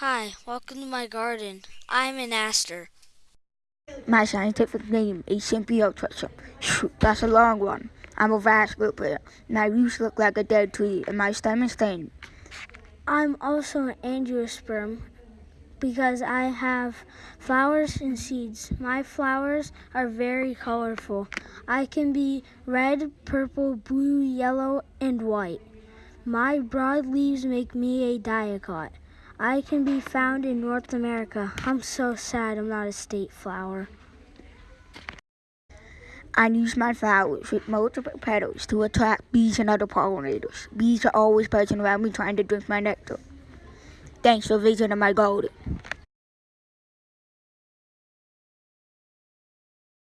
Hi, welcome to my garden. I'm an aster. My scientific name is Symphyotrichum. Shoot, that's a long one. I'm a vascular plant. My roots look like a dead tree, and my stem is thin. I'm also an angiosperm because I have flowers and seeds. My flowers are very colorful. I can be red, purple, blue, yellow, and white. My broad leaves make me a dicot. I can be found in North America. I'm so sad I'm not a state flower. I use my flowers with multiple petals to attract bees and other pollinators. Bees are always buzzing around me trying to drink my nectar. Thanks for visiting my garden.